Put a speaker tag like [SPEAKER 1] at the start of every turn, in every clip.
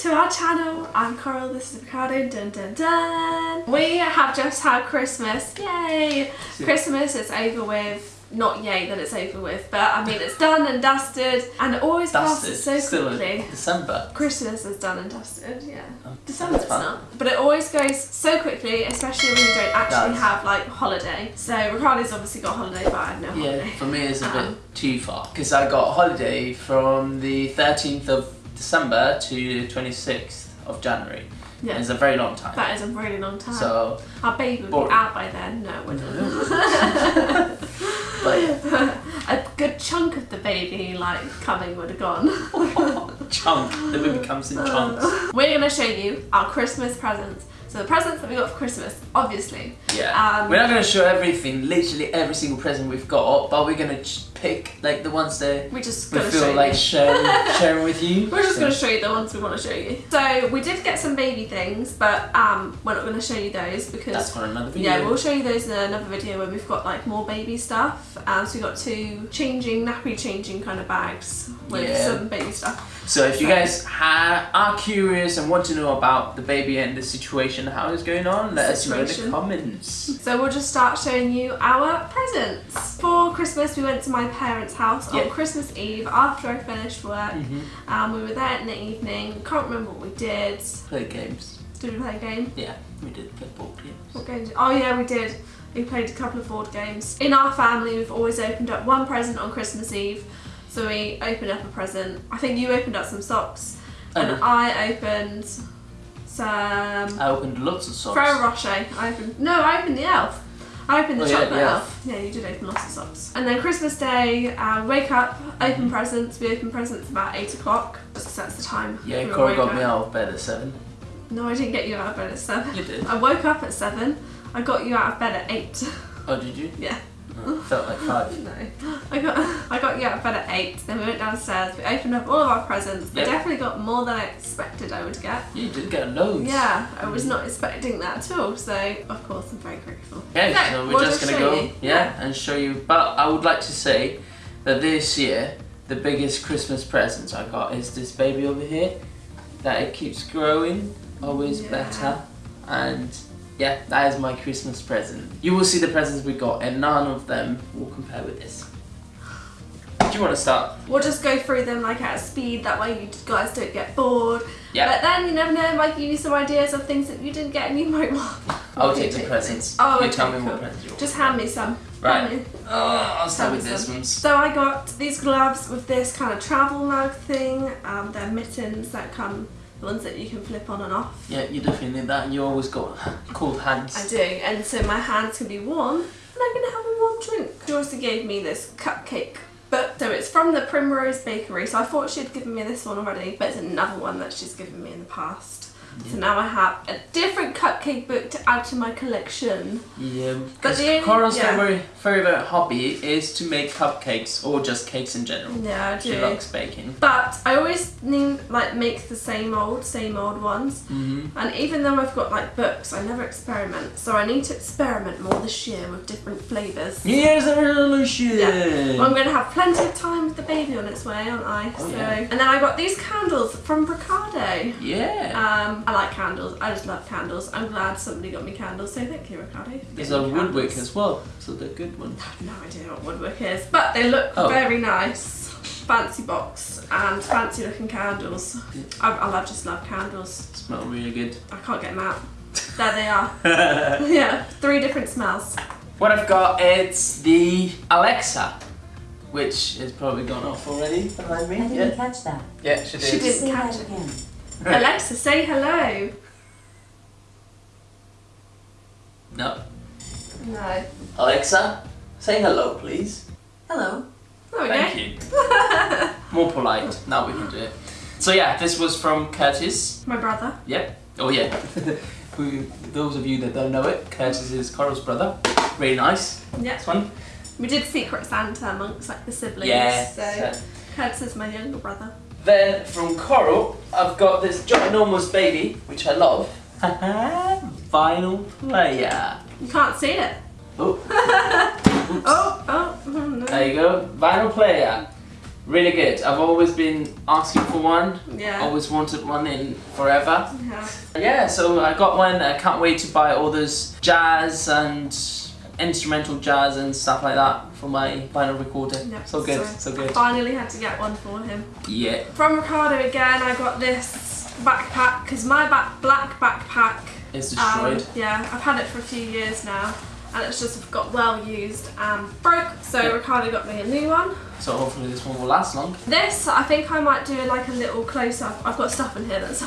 [SPEAKER 1] to our channel. I'm Coral, this is Ricardo, dun dun dun. We have just had Christmas, yay! Christmas is over with. Not yay that it's over with, but I mean it's done and dusted and it always
[SPEAKER 2] Dusted.
[SPEAKER 1] passes so quickly.
[SPEAKER 2] December.
[SPEAKER 1] Christmas is done and dusted, yeah.
[SPEAKER 2] Oh,
[SPEAKER 1] December's not. But it always goes so quickly, especially when you don't actually have like holiday. So Ricardo's obviously got holiday, but I have no
[SPEAKER 2] Yeah,
[SPEAKER 1] holiday.
[SPEAKER 2] for me it's a
[SPEAKER 1] Um,
[SPEAKER 2] bit too far because I got holiday from the 13th of December to the 26th of January.
[SPEAKER 1] Yeah.
[SPEAKER 2] It's a very long time.
[SPEAKER 1] That is a really long time.
[SPEAKER 2] So,
[SPEAKER 1] Our baby
[SPEAKER 2] would
[SPEAKER 1] be out by then. No, we're not.
[SPEAKER 2] but yeah,
[SPEAKER 1] a good chunk of the baby like coming would have gone.
[SPEAKER 2] chunk. The baby comes in chunks.
[SPEAKER 1] We're gonna show you our Christmas presents. So the presents that we got for Christmas, obviously.
[SPEAKER 2] Yeah.
[SPEAKER 1] Um,
[SPEAKER 2] we're not gonna show everything, literally every single present we've got, but we're gonna pick like the ones that
[SPEAKER 1] We're just
[SPEAKER 2] we feel
[SPEAKER 1] show
[SPEAKER 2] like sharing, sharing with you.
[SPEAKER 1] We're just
[SPEAKER 2] So-
[SPEAKER 1] going to show you the ones we want to show you. So we did get some baby things, but um, we're not going to show you those because
[SPEAKER 2] That's for another video.
[SPEAKER 1] yeah, we'll show you those in another video where we've got like more baby stuff. Um, so we got two changing nappy changing kind of bags with
[SPEAKER 2] Yeah.
[SPEAKER 1] some baby stuff.
[SPEAKER 2] So if you guys are curious and want to know about the baby and the situation, how it's going on, let us know in the comments.
[SPEAKER 1] So we'll just start showing you our presents. For Christmas, we went to my parents' house on Christmas Eve after I finished work.
[SPEAKER 2] Mhm.
[SPEAKER 1] Um, we were there in the evening. Can't remember what we did.
[SPEAKER 2] Play games.
[SPEAKER 1] Did we play a game?
[SPEAKER 2] Yeah, we did play board games.
[SPEAKER 1] What games? Oh yeah, we did. We played a couple of board games. In our family, we've always opened up one present on Christmas Eve. So we opened up a present. I think you opened up some socks, and
[SPEAKER 2] did.
[SPEAKER 1] I opened some
[SPEAKER 2] I opened lots of socks.
[SPEAKER 1] Ferrero Rocher. I opened no, I opened the elf. I opened the
[SPEAKER 2] Oh, yeah,
[SPEAKER 1] chocolate
[SPEAKER 2] the elf.
[SPEAKER 1] elf. Yeah, you did open lots of socks. And then Christmas Day, uh, wake up, open presents. We open presents about eight o'clock. Just that's the time.
[SPEAKER 2] Yeah,
[SPEAKER 1] we
[SPEAKER 2] Cora got me out of bed at seven.
[SPEAKER 1] No, I didn't get you out of bed at seven.
[SPEAKER 2] You did.
[SPEAKER 1] I woke up at seven. I got you out of bed at eight.
[SPEAKER 2] Oh, did you?
[SPEAKER 1] Yeah.
[SPEAKER 2] Felt like five.
[SPEAKER 1] No, I got I got you out of bed at eight. Then we went downstairs. We opened up all of our presents. We
[SPEAKER 2] Yep.
[SPEAKER 1] definitely got more than I expected I would get.
[SPEAKER 2] You did get loads.
[SPEAKER 1] Yeah, I was not expecting that at all. So of course I'm very grateful.
[SPEAKER 2] Okay,
[SPEAKER 1] No,
[SPEAKER 2] so we're
[SPEAKER 1] we'll
[SPEAKER 2] just
[SPEAKER 1] just
[SPEAKER 2] gonna go,
[SPEAKER 1] you.
[SPEAKER 2] yeah, and show you. But I would like to say that this year, the biggest Christmas presents I got is this baby over here. That it keeps growing, always
[SPEAKER 1] Yeah.
[SPEAKER 2] better, and yeah, that is my Christmas present. You will see the presents we got, and none of them will compare with this. Do you want to start?
[SPEAKER 1] We'll just go through them like at a speed. That way you guys don't get bored.
[SPEAKER 2] Yeah.
[SPEAKER 1] But then you never know. Might give you some ideas of things that you didn't get and you might want.
[SPEAKER 2] I'll take the presents.
[SPEAKER 1] Oh,
[SPEAKER 2] you
[SPEAKER 1] okay,
[SPEAKER 2] tell me
[SPEAKER 1] cool.
[SPEAKER 2] what presents you want.
[SPEAKER 1] Just hand me some.
[SPEAKER 2] Right.
[SPEAKER 1] Me.
[SPEAKER 2] Oh, I'll start with
[SPEAKER 1] Hand
[SPEAKER 2] this
[SPEAKER 1] some.
[SPEAKER 2] ones.
[SPEAKER 1] So I got these gloves with this kind of travel mug thing. Um, they're mittens that come, the ones that you can flip on and off.
[SPEAKER 2] Yeah, you definitely need that, and you always got cold hands.
[SPEAKER 1] I do, and so my hands can be warm, and I'm gonna have a warm drink. She also gave me this cupcake but so it's from the Primrose Bakery. So I thought she'd given me this one already, but it's another one that she's given me in the past. So now I have a different cupcake book to add to my collection.
[SPEAKER 2] Yeah,
[SPEAKER 1] But
[SPEAKER 2] because
[SPEAKER 1] the
[SPEAKER 2] Cora's
[SPEAKER 1] yeah.
[SPEAKER 2] very hobby is to make cupcakes or just cakes in general.
[SPEAKER 1] Yeah, I
[SPEAKER 2] She
[SPEAKER 1] do.
[SPEAKER 2] likes baking.
[SPEAKER 1] But I always need like make the same old, same old ones.
[SPEAKER 2] Mm-hmm.
[SPEAKER 1] And even though I've got like books, I never experiment. So I need to experiment more this year with different flavours.
[SPEAKER 2] New Year's resolution.
[SPEAKER 1] Well, I'm going to have plenty of time with the baby on its way, aren't I?
[SPEAKER 2] Oh,
[SPEAKER 1] so,
[SPEAKER 2] yeah.
[SPEAKER 1] and then I got these candles from Ricardo.
[SPEAKER 2] Yeah.
[SPEAKER 1] Um, I like candles. I just love candles. I'm glad somebody got me candles. So thank you, Ricardo. for
[SPEAKER 2] There's a
[SPEAKER 1] me
[SPEAKER 2] Woodwick as well, so they're good ones.
[SPEAKER 1] I have no idea what woodwick is, but they look
[SPEAKER 2] Oh.
[SPEAKER 1] very nice. Fancy box and fancy looking candles. I, I love just love candles.
[SPEAKER 2] Smell really good.
[SPEAKER 1] I can't get them out. There they are. yeah, three different smells.
[SPEAKER 2] what I've got it's the Alexa, which is probably gone off already behind me.
[SPEAKER 3] I didn't
[SPEAKER 2] Yeah,
[SPEAKER 3] catch that.
[SPEAKER 2] yeah, she did.
[SPEAKER 1] She
[SPEAKER 2] did.
[SPEAKER 1] did.
[SPEAKER 3] Say
[SPEAKER 1] catch it.
[SPEAKER 3] again.
[SPEAKER 1] Alexa, say hello.
[SPEAKER 2] No,
[SPEAKER 1] No.
[SPEAKER 2] Alexa, say hello, please.
[SPEAKER 3] Hello.
[SPEAKER 1] There we
[SPEAKER 2] Thank
[SPEAKER 1] go.
[SPEAKER 2] you. More polite. Now we can do it. So yeah, this was from Curtis.
[SPEAKER 1] My brother.
[SPEAKER 2] Yep. Oh yeah. Who, those of you that don't know it, Curtis is Coral's brother. Really nice.
[SPEAKER 1] Yeah.
[SPEAKER 2] This one.
[SPEAKER 1] We did Secret Santa amongst like the siblings.
[SPEAKER 2] Yeah.
[SPEAKER 1] So Curtis is my younger brother.
[SPEAKER 2] Then from Coral, I've got this ginormous baby, which I love. Vinyl player.
[SPEAKER 1] You can't see it.
[SPEAKER 2] Oh,
[SPEAKER 1] Oh, oh, oh no.
[SPEAKER 2] there you go. Vinyl player. Really good. I've always been asking for one.
[SPEAKER 1] Yeah.
[SPEAKER 2] Always wanted one in forever.
[SPEAKER 1] Yeah.
[SPEAKER 2] Yeah, so I got one. I can't wait to buy all those jazz and instrumental jazz and stuff like that for my vinyl recorder.
[SPEAKER 1] Yeah,
[SPEAKER 2] so good,
[SPEAKER 1] so
[SPEAKER 2] so good.
[SPEAKER 1] Finally had to get one for him.
[SPEAKER 2] Yeah.
[SPEAKER 1] From Ricardo again, I got this backpack because my back black backpack.
[SPEAKER 2] It's
[SPEAKER 1] um,
[SPEAKER 2] destroyed.
[SPEAKER 1] yeah, I've had it for a few years now, and it's just got well used and broke. So
[SPEAKER 2] Yeah.
[SPEAKER 1] Ricardo got me a new one.
[SPEAKER 2] So hopefully this one will last long.
[SPEAKER 1] This, I think I might do like a little close up. I've got stuff in here that's.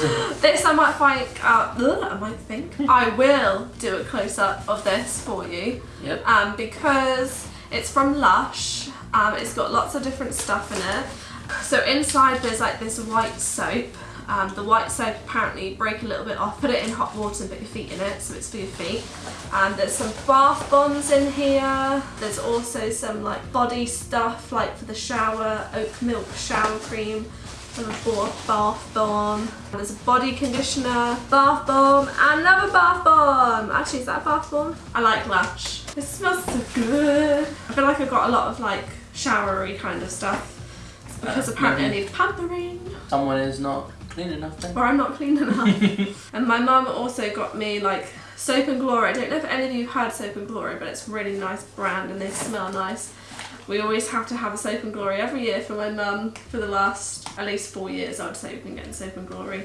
[SPEAKER 1] this I might find out. I might think I will do a close up of this for you.
[SPEAKER 2] Yep.
[SPEAKER 1] Um, because it's from Lush. Um, it's got lots of different stuff in it. So inside there's like this white soap. Um, the white soap apparently break a little bit off. Put it in hot water and put your feet in it, so it's for your feet. And there's some bath bombs in here. There's also some like body stuff, like for the shower, oat milk shower cream, a ba- bath bomb. There's a body conditioner, bath bomb, and another bath bomb. Actually, is that a bath bomb? I like Lush. It smells so good. I feel like I've got a lot of like showery kind of stuff. It's because
[SPEAKER 2] Uh,
[SPEAKER 1] apparently. I need pampering.
[SPEAKER 2] Someone is not clean enough then.
[SPEAKER 1] Or I'm not clean enough. and my mum also got me like Soap and Glory. I don't know if any of you have had Soap and Glory, but it's a really nice brand and they smell nice. We always have to have a Soap and Glory every year for my mum for the last at least four years. I would say we've been getting Soap and Glory.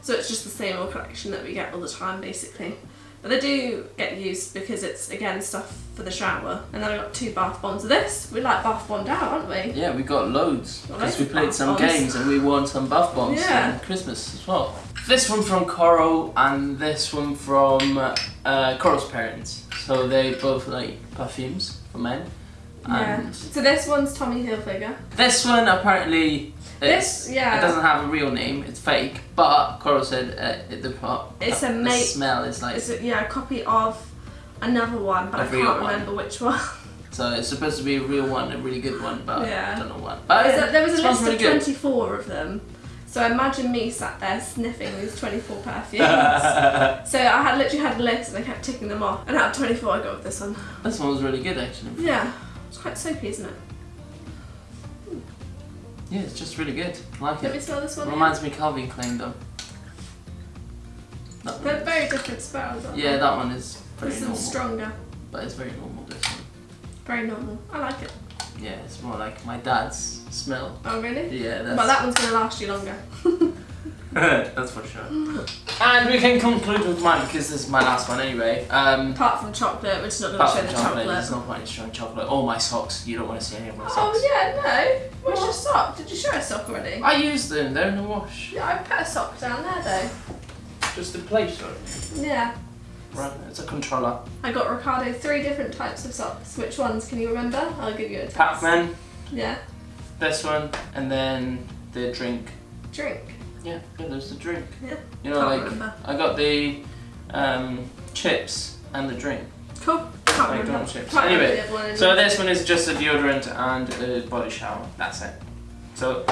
[SPEAKER 1] So it's just the same old collection that we get all the time basically. But they do get used because it's again stuff for the shower. And then I got two bath bombs of this. We like bath bombed out, aren't we?
[SPEAKER 2] Yeah, we got loads because we played some
[SPEAKER 1] bombs.
[SPEAKER 2] games and we won some bath bombs
[SPEAKER 1] Yeah.
[SPEAKER 2] Christmas as well. This one from Coral and this one from uh, Coral's parents. So they both like perfumes for men.
[SPEAKER 1] Yeah. So this one's Tommy Hilfiger.
[SPEAKER 2] this one apparently
[SPEAKER 1] This- yeah.
[SPEAKER 2] it doesn't have a real name. It's fake. But Coral said uh, it, the, part-
[SPEAKER 1] It's a
[SPEAKER 2] the
[SPEAKER 1] mate-
[SPEAKER 2] smell is like
[SPEAKER 1] It's a, yeah, a copy of another one, but
[SPEAKER 2] A
[SPEAKER 1] I can't
[SPEAKER 2] one.
[SPEAKER 1] remember which one.
[SPEAKER 2] so it's supposed to be a real one, a really good one, but
[SPEAKER 1] Yeah.
[SPEAKER 2] I don't know what. But
[SPEAKER 1] There was a, there was a list of
[SPEAKER 2] really good.
[SPEAKER 1] 24 of them. So imagine me sat there sniffing these 24 perfumes. so I had literally had a list and I kept ticking them off. And out of 24 I got with this one.
[SPEAKER 2] This one was really good actually.
[SPEAKER 1] Yeah, it's quite soapy, isn't it?
[SPEAKER 2] Yeah, it's just really good. I like
[SPEAKER 1] Let me
[SPEAKER 2] it.
[SPEAKER 1] smell this one.
[SPEAKER 2] Reminds me of Calvin Klein though. That one
[SPEAKER 1] They're
[SPEAKER 2] is-
[SPEAKER 1] very different smells. aren't
[SPEAKER 2] Yeah,
[SPEAKER 1] they?
[SPEAKER 2] that one is very
[SPEAKER 1] This
[SPEAKER 2] normal.
[SPEAKER 1] one's stronger.
[SPEAKER 2] But it's very normal this one.
[SPEAKER 1] Very normal. I like it.
[SPEAKER 2] Yeah, it's more like my dad's smell.
[SPEAKER 1] Oh, really?
[SPEAKER 2] Yeah, that's
[SPEAKER 1] Well, that one's going to last you longer.
[SPEAKER 2] that's for sure. And we can conclude with mine because this is my last one anyway. Um
[SPEAKER 1] Apart from chocolate, which is not going to show the
[SPEAKER 2] chocolate,
[SPEAKER 1] chocolate.
[SPEAKER 2] there's no point in showing chocolate. All my socks, you don't want to see any of my socks.
[SPEAKER 1] Oh, yeah, no. Where's your sock? Did you show a sock already?
[SPEAKER 2] I used them, they're in the wash.
[SPEAKER 1] Yeah, I put a sock down there though.
[SPEAKER 2] Just a place for it.
[SPEAKER 1] Yeah.
[SPEAKER 2] Right, it's a controller.
[SPEAKER 1] I got Ricardo three different types of socks. Which ones can you remember? I'll give you a test.
[SPEAKER 2] Pac-Man,
[SPEAKER 1] Yeah.
[SPEAKER 2] this one, and then the drink.
[SPEAKER 1] Drink.
[SPEAKER 2] Yeah, yeah, there's the drink.
[SPEAKER 1] Yeah.
[SPEAKER 2] You know,
[SPEAKER 1] Can't
[SPEAKER 2] like
[SPEAKER 1] remember.
[SPEAKER 2] I got the um, chips and the drink.
[SPEAKER 1] Cool. Can't
[SPEAKER 2] Like
[SPEAKER 1] remember.
[SPEAKER 2] chips.
[SPEAKER 1] Can't
[SPEAKER 2] Anyway,
[SPEAKER 1] one
[SPEAKER 2] So this one is just a deodorant and a body shower. That's it. So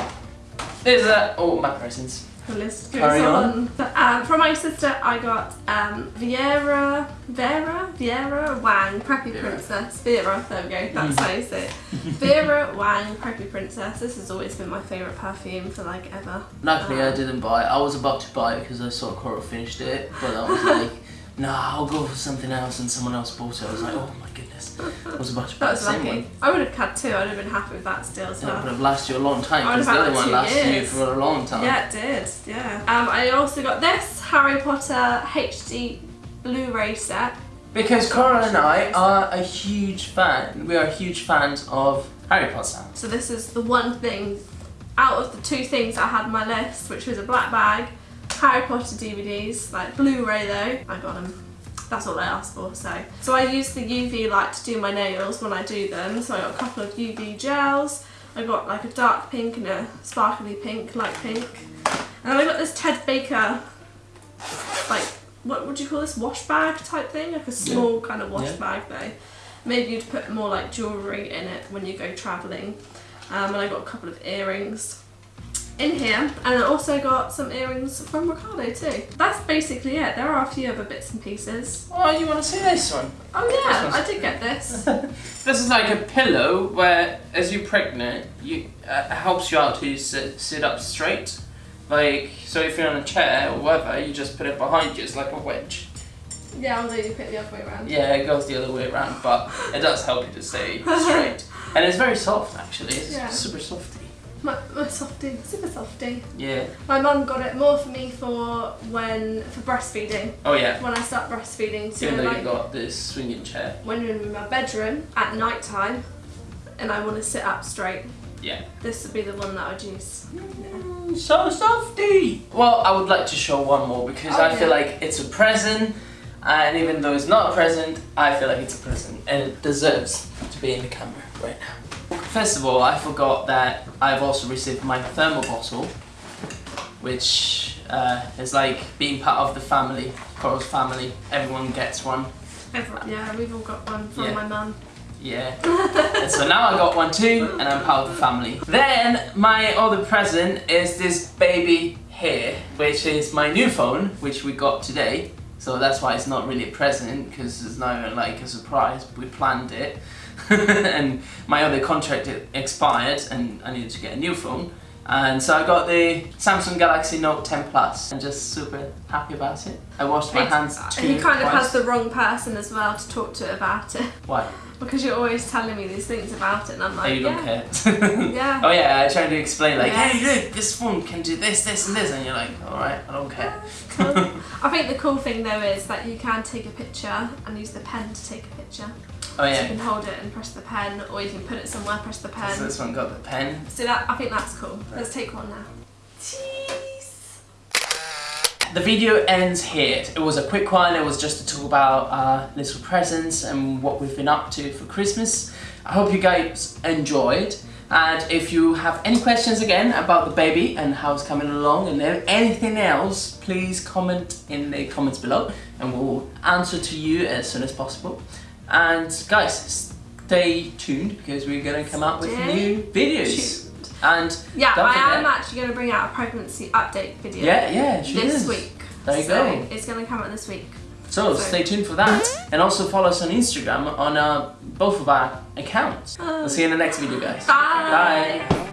[SPEAKER 2] there's that. Oh, my presents.
[SPEAKER 1] The list goes
[SPEAKER 2] Carry
[SPEAKER 1] on. Um, from my sister, I got um, Viera, Vera, Viera Wang, Preppy
[SPEAKER 2] Vera.
[SPEAKER 1] Princess. Vera, there we go. That's
[SPEAKER 2] Mm.
[SPEAKER 1] how you say it. Vera Wang, Preppy Princess. This has always been my favourite perfume for like ever.
[SPEAKER 2] Luckily, I
[SPEAKER 1] Um,
[SPEAKER 2] didn't buy it. I was about to buy it because I saw Coral finished it, but I was like, nah, I'll go for something else, and someone else bought it. I was like, oh my goodness. I was about to buy
[SPEAKER 1] That
[SPEAKER 2] the
[SPEAKER 1] was
[SPEAKER 2] same
[SPEAKER 1] lucky.
[SPEAKER 2] one.
[SPEAKER 1] I would have had two. I'd have been happy with that still as
[SPEAKER 2] That would have lasted you a long time
[SPEAKER 1] I would
[SPEAKER 2] because
[SPEAKER 1] have
[SPEAKER 2] the
[SPEAKER 1] had
[SPEAKER 2] other
[SPEAKER 1] like
[SPEAKER 2] one
[SPEAKER 1] two
[SPEAKER 2] lasted you
[SPEAKER 1] years.
[SPEAKER 2] for a long time.
[SPEAKER 1] Yeah, it did. Yeah. Um, I also got this Harry Potter HD Blu-ray set.
[SPEAKER 2] Because Coral and I are a huge fan. We are huge fans of Harry Potter.
[SPEAKER 1] So this is the one thing out of the two things I had on my list, which was a black bag, Harry Potter DVDs, like Blu-ray though. I got them. That's all I asked for. So, so I use the UV light to do my nails when I do them. So I got a couple of UV gels. I got like a dark pink and a sparkly pink, light pink. And then I got this Ted Baker, like what would you call this wash bag type thing, like a small kind of wash
[SPEAKER 2] Yeah.
[SPEAKER 1] bag though. Maybe you'd put more like jewellery in it when you go travelling. Um, and I got a couple of earrings in here, and I also got some earrings from Ricardo too. That's basically it. There are a few other bits and pieces.
[SPEAKER 2] Oh, you want to see this one?
[SPEAKER 1] Oh yeah, I did get this.
[SPEAKER 2] This is like a pillow where, as you're pregnant, you uh, it helps you out to sit, sit up straight. Like, so if you're on a chair or whatever, you just put it behind you. It's like a wedge.
[SPEAKER 1] yeah, although you put it the other way around.
[SPEAKER 2] Yeah, it goes the other way around, but it does help you to stay straight. And it's very soft, actually. It's
[SPEAKER 1] Yeah.
[SPEAKER 2] super softy.
[SPEAKER 1] My, my softie, super softie.
[SPEAKER 2] Yeah.
[SPEAKER 1] My mum got it more for me for when for breastfeeding.
[SPEAKER 2] Oh yeah.
[SPEAKER 1] When I start breastfeeding, so
[SPEAKER 2] Even though
[SPEAKER 1] like
[SPEAKER 2] you got this swinging chair.
[SPEAKER 1] when you're in my bedroom at night time, and I want to sit up straight,
[SPEAKER 2] Yeah.
[SPEAKER 1] this would be the one that I'd use.
[SPEAKER 2] Mm, so softy. Well, I would like to show one more because
[SPEAKER 1] Oh,
[SPEAKER 2] I feel like it's a present, and even though it's not a present, I feel like it's a present, and it deserves to be in the camera right now. First of all, I forgot that I've also received my thermal bottle, which uh, is like being part of the family, Coral's family. Everyone gets one.
[SPEAKER 1] Everyone, yeah, we've all got one from
[SPEAKER 2] Yeah.
[SPEAKER 1] my mum.
[SPEAKER 2] Yeah. so now I got one too, and I'm part of the family. Then my other present is this baby here, which is my new phone, which we got today. So that's why it's not really a present, because it's not like a surprise. We planned it. and my other contract expired, and I needed to get a new phone. And so I got the Samsung Galaxy Note 10 Plus. I'm just super happy about it. I washed my hands too
[SPEAKER 1] he kind of has the wrong person as well to talk to about it
[SPEAKER 2] Why?
[SPEAKER 1] because you're always telling me these things about it, and I'm
[SPEAKER 2] Oh, you don't
[SPEAKER 1] yeah,
[SPEAKER 2] care.
[SPEAKER 1] yeah.
[SPEAKER 2] Oh yeah, I tried to explain like,
[SPEAKER 1] Yeah.
[SPEAKER 2] hey look, this phone can do this, this and this and you're like, alright, I don't care.
[SPEAKER 1] Cool. I think the cool thing though is that you can take a picture and use the pen to take a picture.
[SPEAKER 2] Oh
[SPEAKER 1] So you can hold it and press the pen, or you can put it somewhere, press the pen.
[SPEAKER 2] so this one got the pen.
[SPEAKER 1] So that I think that's cool. Let's take one now. Cheese.
[SPEAKER 2] The video ends here. It was a quick one, it was just to talk about our little presents and what we've been up to for Christmas. I hope you guys enjoyed. And if you have any questions again about the baby and how it's coming along and anything else, please comment in the comments below and we'll answer to you as soon as possible. And guys, stay tuned because we're gonna come out with new videos. And
[SPEAKER 1] Yeah, I am actually going to bring out a pregnancy update video
[SPEAKER 2] yeah, yeah, she
[SPEAKER 1] this
[SPEAKER 2] is.
[SPEAKER 1] week.
[SPEAKER 2] There you
[SPEAKER 1] so
[SPEAKER 2] go.
[SPEAKER 1] It's going to come out this week.
[SPEAKER 2] So
[SPEAKER 1] So-
[SPEAKER 2] stay tuned for that, and also follow us on Instagram on uh, both of our accounts. We'll see you in the next video, guys.
[SPEAKER 1] Bye.
[SPEAKER 2] Bye.